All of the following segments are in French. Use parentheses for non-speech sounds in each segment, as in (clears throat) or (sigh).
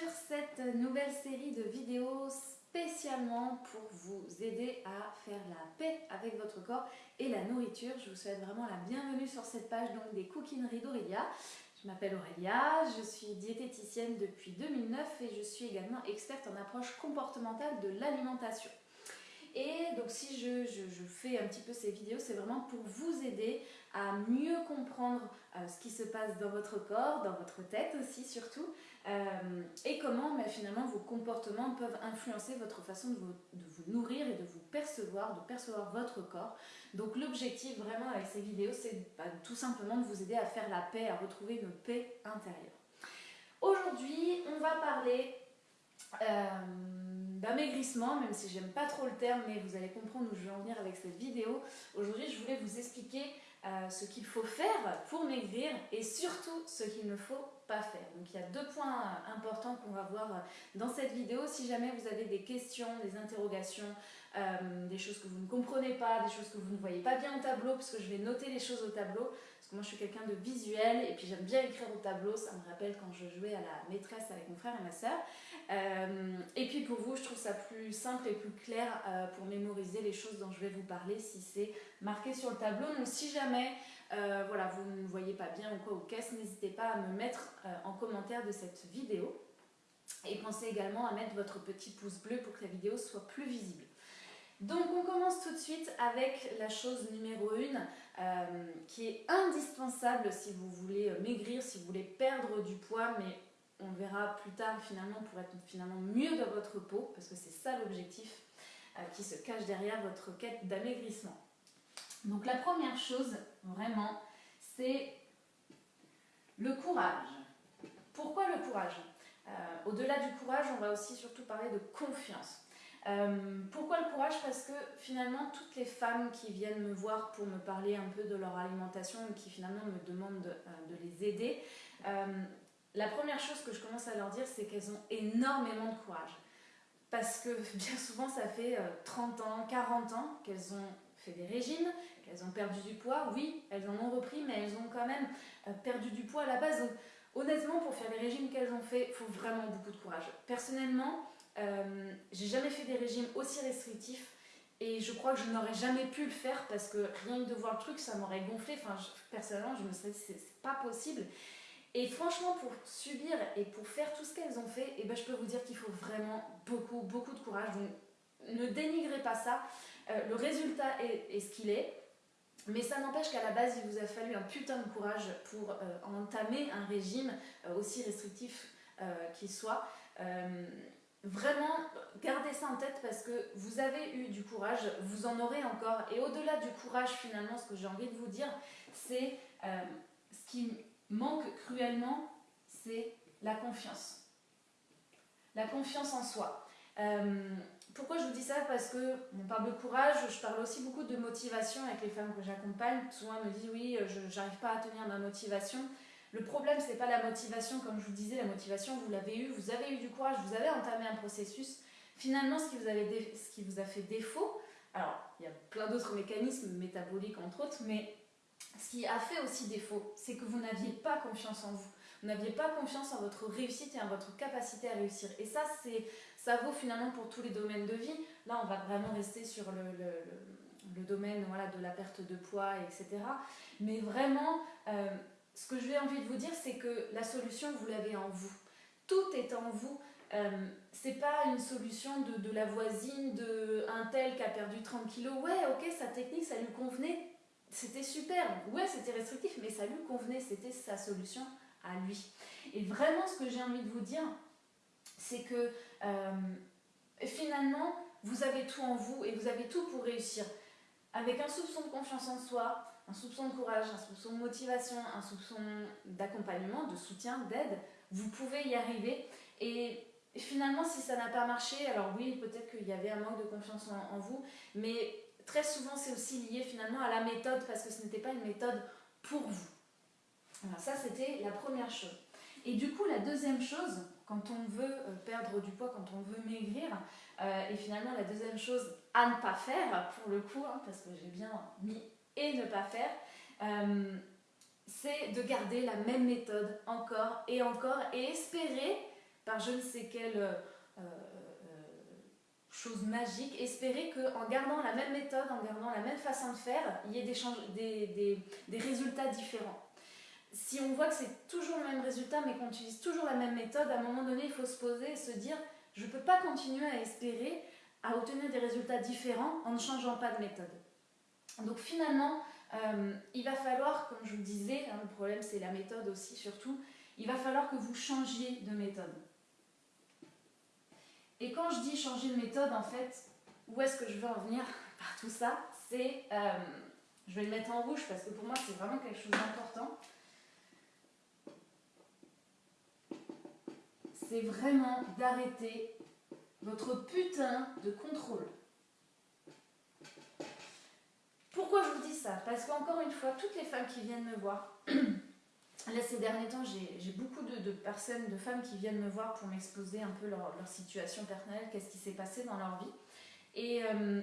sur cette nouvelle série de vidéos spécialement pour vous aider à faire la paix avec votre corps et la nourriture. Je vous souhaite vraiment la bienvenue sur cette page donc des Cookineries d'Aurélia. Je m'appelle Aurélia, je suis diététicienne depuis 2009 et je suis également experte en approche comportementale de l'alimentation. Et donc si je, fais un petit peu ces vidéos, c'est vraiment pour vous aider à mieux comprendre euh, ce qui se passe dans votre corps, dans votre tête aussi surtout, euh, et comment bah, finalement vos comportements peuvent influencer votre façon de vous, nourrir et de vous percevoir, de percevoir votre corps. Donc l'objectif vraiment avec ces vidéos, c'est bah, tout simplement de vous aider à faire la paix, à retrouver une paix intérieure. Aujourd'hui, on va parler... Euh, d'amaigrissement, même si j'aime pas trop le terme, mais vous allez comprendre où je vais en venir avec cette vidéo. Aujourd'hui, je voulais vous expliquer euh, ce qu'il faut faire pour maigrir et surtout ce qu'il ne faut pas faire. Donc il y a deux points euh, importants qu'on va voir euh, dans cette vidéo. Si jamais vous avez des questions, des interrogations, des choses que vous ne comprenez pas, des choses que vous ne voyez pas bien au tableau, parce que je vais noter les choses au tableau, moi je suis quelqu'un de visuel et puis j'aime bien écrire au tableau, ça me rappelle quand je jouais à la maîtresse avec mon frère et ma soeur. Euh, et puis pour vous, je trouve ça plus simple et plus clair euh, pour mémoriser les choses dont je vais vous parler si c'est marqué sur le tableau. Donc si jamais euh, voilà, vous ne voyez pas bien ou quoi ou qu'est-ce, n'hésitez pas à me mettre en commentaire de cette vidéo. Et pensez également à mettre votre petit pouce bleu pour que la vidéo soit plus visible. Donc on commence tout de suite avec la chose numéro 1 euh, qui est indispensable si vous voulez euh, maigrir, si vous voulez perdre du poids, mais on verra plus tard finalement pour être finalement mieux dans votre peau, parce que c'est ça l'objectif euh, qui se cache derrière votre quête d'amaigrissement. Donc la première chose, vraiment, c'est le courage. Pourquoi le courage? Au-delà du courage, on va aussi surtout parler de confiance. Euh, pourquoi le courage? Parce que finalement, toutes les femmes qui viennent me voir pour me parler un peu de leur alimentation et qui finalement me demandent de, euh, les aider, euh, la première chose que je commence à leur dire, c'est qu'elles ont énormément de courage. Parce que (laughs) bien souvent, ça fait 30 ans, 40 ans qu'elles ont fait des régimes, qu'elles ont perdu du poids. Oui, elles en ont repris, mais elles ont quand même perdu du poids à la base. Donc, honnêtement, pour faire les régimes qu'elles ont fait, il faut vraiment beaucoup de courage. Personnellement, euh, j'ai jamais fait des régimes aussi restrictifs et je crois que je n'aurais jamais pu le faire parce que rien que de voir le truc, ça m'aurait gonflé. Enfin, personnellement, je me serais dit, c'est pas possible. Et franchement, pour subir et pour faire tout ce qu'elles ont fait, et eh ben, je peux vous dire qu'il faut vraiment beaucoup, beaucoup de courage. Donc, ne dénigrez pas ça. Euh, le résultat est, ce qu'il est. Mais ça n'empêche qu'à la base, il vous a fallu un putain de courage pour euh, entamer un régime aussi restrictif qu'il soit. Vraiment, gardez ça en tête parce que vous avez eu du courage, vous en aurez encore. Et au-delà du courage, finalement, ce que j'ai envie de vous dire, c'est euh, ce qui manque cruellement, c'est la confiance. La confiance en soi. Euh, pourquoi je vous dis ça? Parce que on parle de courage, je parle aussi beaucoup de motivation avec les femmes que j'accompagne. Souvent elles me disent oui, je n'arrive pas à tenir ma motivation. Le problème, c'est pas la motivation, comme je vous disais, la motivation, vous l'avez eu, vous avez eu du courage, vous avez entamé un processus. Finalement, ce qui vous, a fait défaut, alors il y a plein d'autres mécanismes métaboliques entre autres, mais ce qui a fait aussi défaut, c'est que vous n'aviez pas confiance en vous. Vous n'aviez pas confiance en votre réussite et en votre capacité à réussir. Et ça, ça vaut finalement pour tous les domaines de vie. Là, on va vraiment rester sur le, domaine de la perte de poids, etc. Mais vraiment, euh, ce que j'ai envie de vous dire, c'est que la solution, vous l'avez en vous. Tout est en vous. Euh, c'est pas une solution de, la voisine, de tel qui a perdu 30 kilos. Ouais, ok, sa technique, ça lui convenait. C'était super. Ouais, c'était restrictif, mais ça lui convenait. C'était sa solution à lui. Et vraiment, ce que j'ai envie de vous dire, c'est que euh, finalement, vous avez tout en vous et vous avez tout pour réussir. Avec un soupçon de confiance en soi, un soupçon de courage, un soupçon de motivation, un soupçon d'accompagnement, de soutien, d'aide, vous pouvez y arriver. Et finalement, si ça n'a pas marché, alors oui, peut-être qu'il y avait un manque de confiance en, vous, mais très souvent, c'est aussi lié finalement à la méthode, parce que ce n'était pas une méthode pour vous. Alors ça, c'était la première chose. Et du coup, la deuxième chose, quand on veut euh, perdre du poids, quand on veut maigrir, euh, et finalement la deuxième chose à ne pas faire, pour le coup, hein, parce que j'ai bien mis et ne pas faire, euh, c'est de garder la même méthode encore et encore et espérer par je ne sais quelle euh, euh, chose magique, espérer qu'en gardant la même méthode, en gardant la même façon de faire, il y ait des, des, résultats différents. Si on voit que c'est toujours le même résultat, mais qu'on utilise toujours la même méthode, à un moment donné, il faut se poser et se dire, je ne peux pas continuer à espérer à obtenir des résultats différents en ne changeant pas de méthode. Donc finalement, euh, il va falloir, comme je vous disais, hein, le problème c'est la méthode aussi surtout, il va falloir que vous changiez de méthode. Et quand je dis changer de méthode, en fait, où est-ce que je veux en venir (laughs) par tout ça C'est, euh, je vais le mettre en rouge parce que pour moi c'est vraiment quelque chose d'important. C'est vraiment d'arrêter votre putain de contrôle. Pourquoi je vous dis ça Parce qu'encore une fois, toutes les femmes qui viennent me voir, (clears throat) là ces derniers temps, j'ai beaucoup de, personnes, de femmes qui viennent me voir pour m'exposer un peu leur, situation personnelle, qu'est-ce qui s'est passé dans leur vie. Et, euh,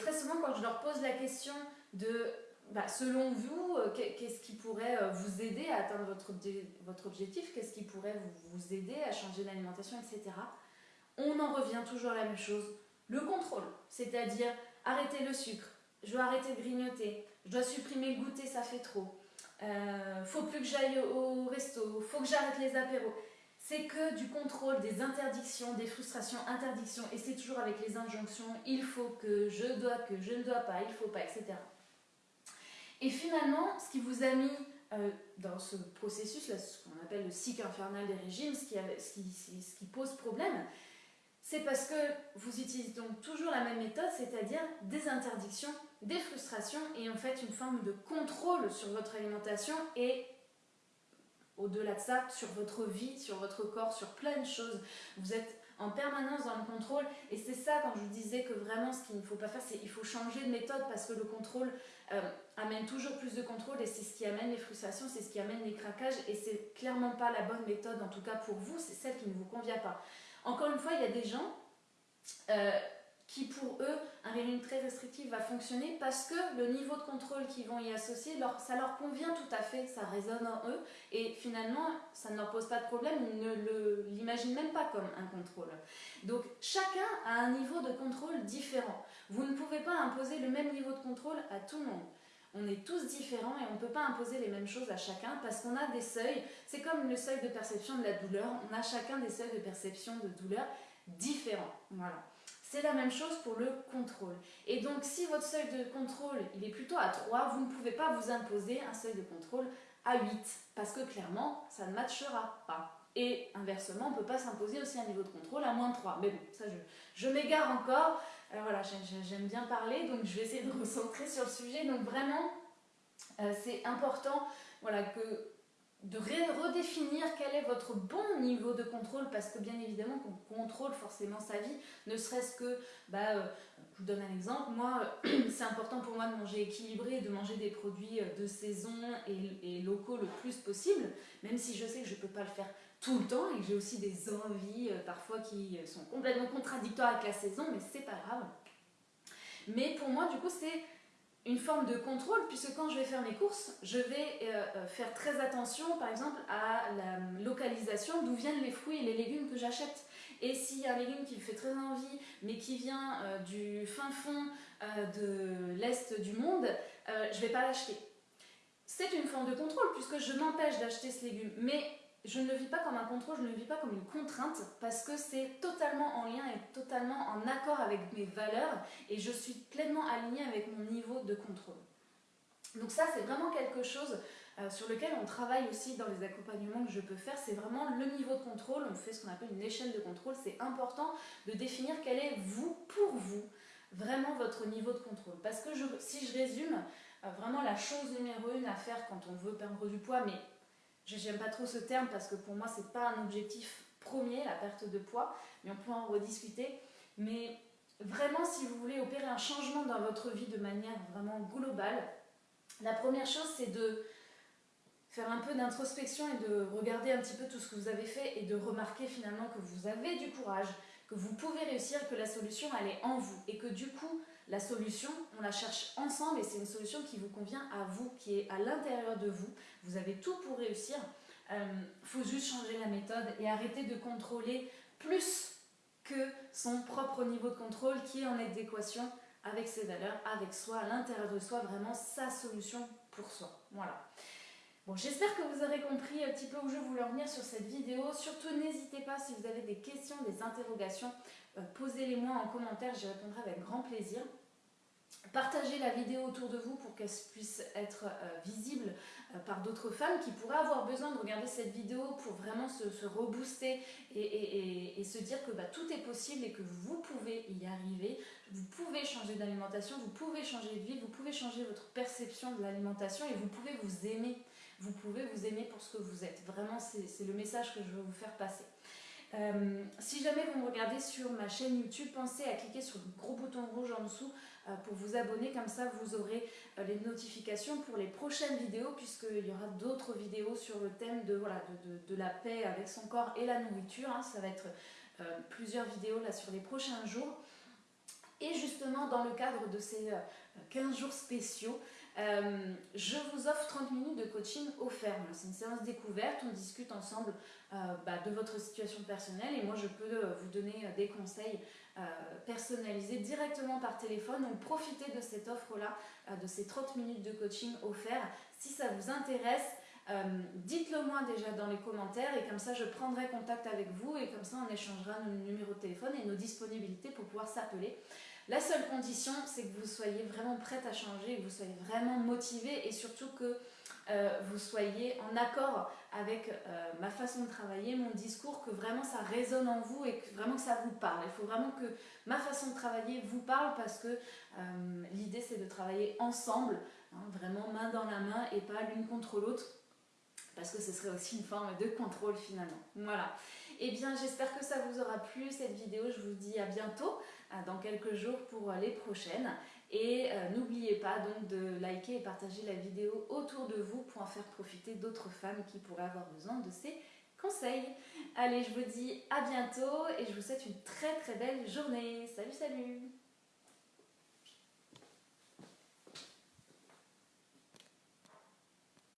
très souvent, quand je leur pose la question de, bah, selon vous, euh, qu'est-ce qui pourrait euh, vous aider à atteindre votre, objectif, qu'est-ce qui pourrait vous, vous aider à changer l'alimentation, etc., on en revient toujours à la même chose, le contrôle, c'est-à-dire arrêter le sucre, je dois arrêter de grignoter, je dois supprimer le goûter, ça fait trop. Euh, faut plus que j'aille au resto, faut que j'arrête les apéros. C'est que du contrôle, des interdictions, des frustrations, interdictions, et c'est toujours avec les injonctions, il faut que, je dois que, je ne dois pas, il faut pas, etc. Et finalement, ce qui vous a mis euh, dans ce processus, là, ce qu'on appelle le cycle infernal des régimes, ce qui, pose problème, c'est parce que vous utilisez donc toujours la même méthode, c'est-à-dire des interdictions, des frustrations et en fait une forme de contrôle sur votre alimentation et au-delà de ça, sur votre vie, sur votre corps, sur plein de choses. Vous êtes en permanence dans le contrôle et c'est ça quand je vous disais que vraiment ce qu'il ne faut pas faire, c'est qu'il faut changer de méthode parce que le contrôle euh, amène toujours plus de contrôle et c'est ce qui amène les frustrations, c'est ce qui amène les craquages et c'est clairement pas la bonne méthode en tout cas pour vous, c'est celle qui ne vous convient pas. Encore une fois, il y a des gens euh, qui pour eux, un régime très restrictif va fonctionner parce que le niveau de contrôle qu'ils vont y associer, ça leur convient tout à fait, ça résonne en eux et finalement, ça ne leur pose pas de problème, ils ne l'imaginent même pas comme un contrôle. Donc chacun a un niveau de contrôle différent. Vous ne pouvez pas imposer le même niveau de contrôle à tout le monde. On est tous différents et on ne peut pas imposer les mêmes choses à chacun parce qu'on a des seuils. C'est comme le seuil de perception de la douleur. On a chacun des seuils de perception de douleur différents. Voilà. C'est la même chose pour le contrôle. Et donc, si votre seuil de contrôle, il est plutôt à 3, vous ne pouvez pas vous imposer un seuil de contrôle à 8 parce que clairement, ça ne matchera pas. Et inversement, on ne peut pas s'imposer aussi un niveau de contrôle à moins de 3. Mais bon, ça, je, je m'égare encore. Alors voilà, j'aime bien parler, donc je vais essayer de recentrer sur le sujet. Donc vraiment, euh, c'est important voilà, que de redéfinir quel est votre bon niveau de contrôle, parce que bien évidemment qu'on contrôle forcément sa vie, ne serait-ce que, bah, euh, je vous donne un exemple, moi (clears throat) c'est important pour moi de manger équilibré, de manger des produits euh, de saison et, et, locaux le plus possible, même si je sais que je ne peux pas le faire tout le temps et que j'ai aussi des envies euh, parfois qui sont complètement contradictoires avec la saison, mais c'est pas grave. Mais pour moi, du coup, c'est une forme de contrôle puisque quand je vais faire mes courses, je vais euh, euh, faire très attention par exemple à la localisation d'où viennent les fruits et les légumes que j'achète. Et s'il y a un légume qui me fait très envie mais qui vient du fin fond de l'est du monde, je vais pas l'acheter. C'est une forme de contrôle puisque je m'empêche d'acheter ce légume. Mais je ne le vis pas comme un contrôle, je ne le vis pas comme une contrainte parce que c'est totalement en lien et totalement en accord avec mes valeurs et je suis pleinement alignée avec mon niveau de contrôle. Donc ça, c'est vraiment quelque chose euh, sur lequel on travaille aussi dans les accompagnements que je peux faire. C'est vraiment le niveau de contrôle. On fait ce qu'on appelle une échelle de contrôle. C'est important de définir quel est vous, pour vous, vraiment votre niveau de contrôle. Parce que si je résume, euh, vraiment la chose numéro une à faire quand on veut perdre du poids, mais J'aime pas trop ce terme parce que pour moi, c'est pas un objectif premier, la perte de poids, mais on peut en rediscuter. Mais vraiment, si vous voulez opérer un changement dans votre vie de manière vraiment globale, la première chose, c'est de faire un peu d'introspection et de regarder un petit peu tout ce que vous avez fait et de remarquer finalement que vous avez du courage, que vous pouvez réussir, que la solution, elle est en vous et que du coup, la solution, on la cherche ensemble et c'est une solution qui vous convient à vous, qui est à l'intérieur de vous. Vous avez tout pour réussir. faut juste changer la méthode et arrêter de contrôler plus que son propre niveau de contrôle qui est en adéquation avec ses valeurs, avec soi, à l'intérieur de soi, vraiment sa solution pour soi. Voilà. Bon, j'espère que vous aurez compris un petit peu où je voulais en venir sur cette vidéo. Surtout, n'hésitez pas si vous avez des questions, des interrogations, euh, posez-les-moi en commentaire, j'y répondrai avec grand plaisir. Partagez la vidéo autour de vous pour qu'elle puisse être euh, visible euh, par d'autres femmes qui pourraient avoir besoin de regarder cette vidéo pour vraiment se, rebooster et, se dire que bah, tout est possible et que vous pouvez y arriver. Vous pouvez changer d'alimentation, vous pouvez changer de vie, vous pouvez changer votre perception de l'alimentation et vous pouvez vous aimer. Vous pouvez vous aimer pour ce que vous êtes. Vraiment, c'est le message que je veux vous faire passer. Euh, si jamais vous me regardez sur ma chaîne YouTube, pensez à cliquer sur le gros bouton rouge en dessous euh, pour vous abonner. Comme ça, vous aurez euh, les notifications pour les prochaines vidéos puisqu'il y aura d'autres vidéos sur le thème de, voilà, de, la paix avec son corps et la nourriture. Hein. Ça va être plusieurs vidéos là sur les prochains jours. Et justement, dans le cadre de ces 15 jours spéciaux, euh, je vous offre 30 minutes de coaching offert. C'est une séance découverte, on discute ensemble euh, bah, de votre situation personnelle et moi je peux euh, vous donner des conseils personnalisés directement par téléphone. Donc profitez de cette offre-là, de ces 30 minutes de coaching offert. Si ça vous intéresse, dites-le moi déjà dans les commentaires et comme ça je prendrai contact avec vous et comme ça on échangera nos numéros de téléphone et nos disponibilités pour pouvoir s'appeler. La seule condition, c'est que vous soyez vraiment prête à changer, que vous soyez vraiment motivé et surtout que euh, vous soyez en accord avec euh, ma façon de travailler, mon discours, que vraiment ça résonne en vous et que vraiment ça vous parle. Il faut vraiment que ma façon de travailler vous parle parce que euh, l'idée c'est de travailler ensemble, hein, vraiment main dans la main et pas l'une contre l'autre parce que ce serait aussi une forme de contrôle finalement. Voilà. Eh bien, j'espère que ça vous aura plu cette vidéo. Je vous dis à bientôt, dans quelques jours pour les prochaines. Et euh, n'oubliez pas donc de liker et partager la vidéo autour de vous pour en faire profiter d'autres femmes qui pourraient avoir besoin de ces conseils. Allez, je vous dis à bientôt et je vous souhaite une très très belle journée. Salut, salut